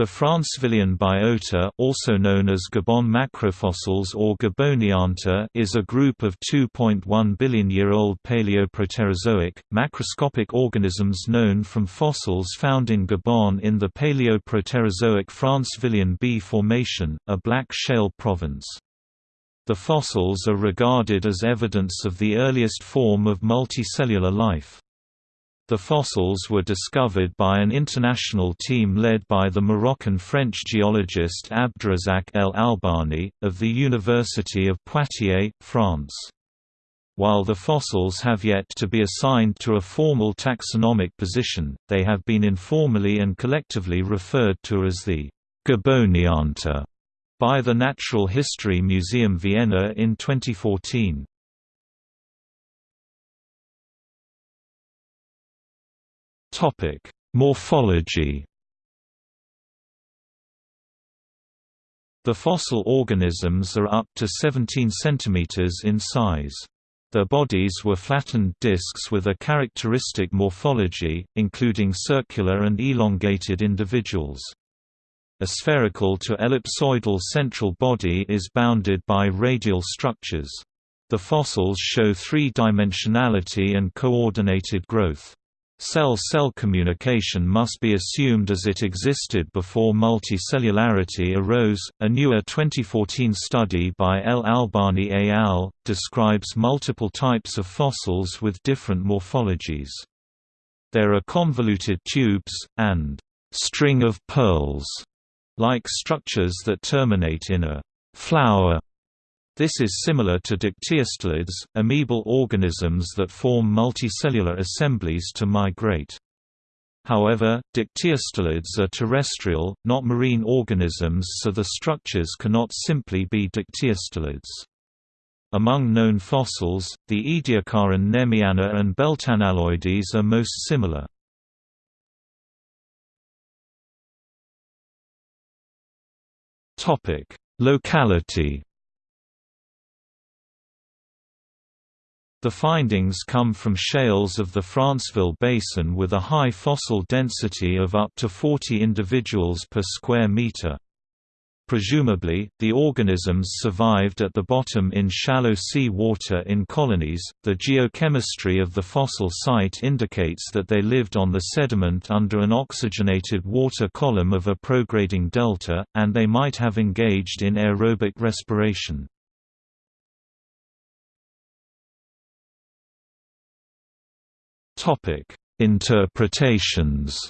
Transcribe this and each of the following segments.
The Francevillien biota also known as Gabon macrofossils or Gabonionta is a group of 2.1 billion-year-old Paleoproterozoic, macroscopic organisms known from fossils found in Gabon in the Paleoproterozoic Francevillien B Formation, a black shale province. The fossils are regarded as evidence of the earliest form of multicellular life. The fossils were discovered by an international team led by the Moroccan-French geologist Abderrazak El Albani, of the University of Poitiers, France. While the fossils have yet to be assigned to a formal taxonomic position, they have been informally and collectively referred to as the Gabonionta by the Natural History Museum Vienna in 2014. Topic: Morphology. The fossil organisms are up to 17 cm in size. Their bodies were flattened discs with a characteristic morphology, including circular and elongated individuals. A spherical to ellipsoidal central body is bounded by radial structures. The fossils show three-dimensionality and coordinated growth. Cell-cell communication must be assumed as it existed before multicellularity arose. A newer 2014 study by El Albani et al. describes multiple types of fossils with different morphologies. There are convoluted tubes, and string of pearls like structures that terminate in a flower this is similar to dictyostelids, amoebal organisms that form multicellular assemblies to migrate. However, dictyostelids are terrestrial, not marine organisms so the structures cannot simply be dictyostelids. Among known fossils, the Ediacaran Nemiana and Beltanelloides are most similar. Locality The findings come from shales of the Franceville Basin with a high fossil density of up to 40 individuals per square meter. Presumably, the organisms survived at the bottom in shallow sea water in colonies. The geochemistry of the fossil site indicates that they lived on the sediment under an oxygenated water column of a prograding delta, and they might have engaged in aerobic respiration. Topic: Interpretations.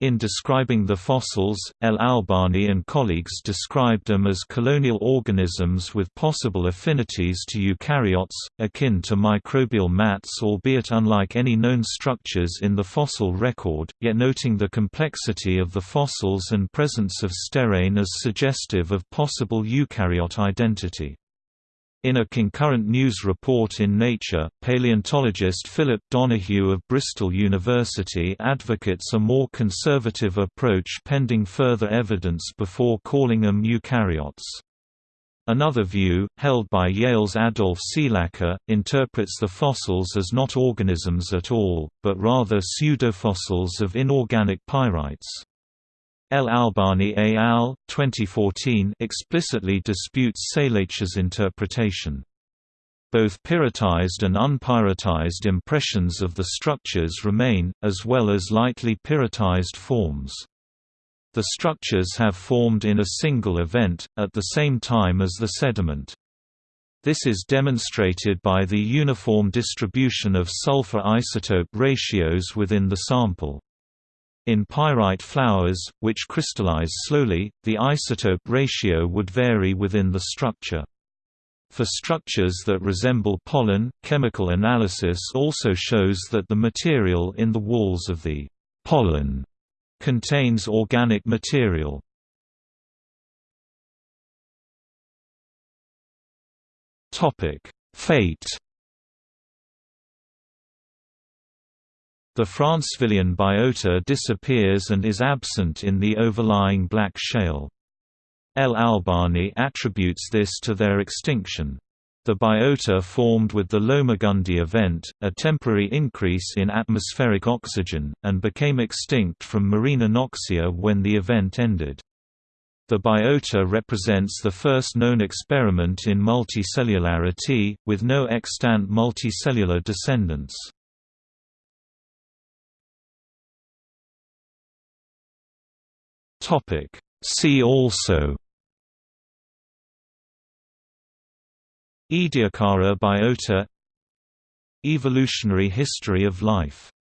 In describing the fossils, El Albani and colleagues described them as colonial organisms with possible affinities to eukaryotes, akin to microbial mats albeit unlike any known structures in the fossil record, yet noting the complexity of the fossils and presence of sterane as suggestive of possible eukaryote identity. In a concurrent news report in Nature, paleontologist Philip Donoghue of Bristol University advocates a more conservative approach pending further evidence before calling them eukaryotes. Another view, held by Yale's Adolf Seilacher, interprets the fossils as not organisms at all, but rather pseudofossils of inorganic pyrites. El Albani et al. 2014 explicitly disputes Seilacher's interpretation. Both pyritized and unpyritized impressions of the structures remain, as well as lightly pyritized forms. The structures have formed in a single event, at the same time as the sediment. This is demonstrated by the uniform distribution of sulfur isotope ratios within the sample. In pyrite flowers, which crystallize slowly, the isotope ratio would vary within the structure. For structures that resemble pollen, chemical analysis also shows that the material in the walls of the pollen contains organic material. Fate The Francevillien biota disappears and is absent in the overlying black shale. El Albani attributes this to their extinction. The biota formed with the Lomagundi event, a temporary increase in atmospheric oxygen, and became extinct from marine anoxia when the event ended. The biota represents the first known experiment in multicellularity, with no extant multicellular descendants. See also Ediacara biota Evolutionary history of life